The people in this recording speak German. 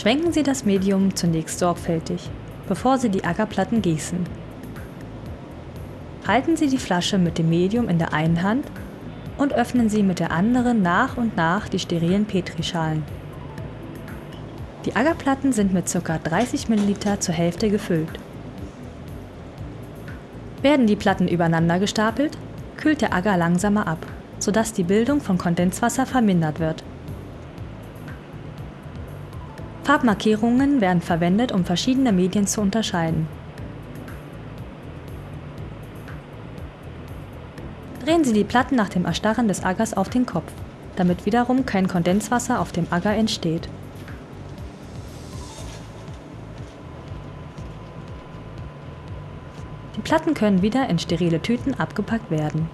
Schwenken Sie das Medium zunächst sorgfältig, bevor Sie die Ackerplatten gießen. Halten Sie die Flasche mit dem Medium in der einen Hand und öffnen Sie mit der anderen nach und nach die sterilen Petrischalen. Die Agarplatten sind mit ca. 30 ml zur Hälfte gefüllt. Werden die Platten übereinander gestapelt, kühlt der Agar langsamer ab, sodass die Bildung von Kondenswasser vermindert wird. Farbmarkierungen werden verwendet, um verschiedene Medien zu unterscheiden. Drehen Sie die Platten nach dem Erstarren des Agers auf den Kopf, damit wiederum kein Kondenswasser auf dem Agar entsteht. Die Platten können wieder in sterile Tüten abgepackt werden.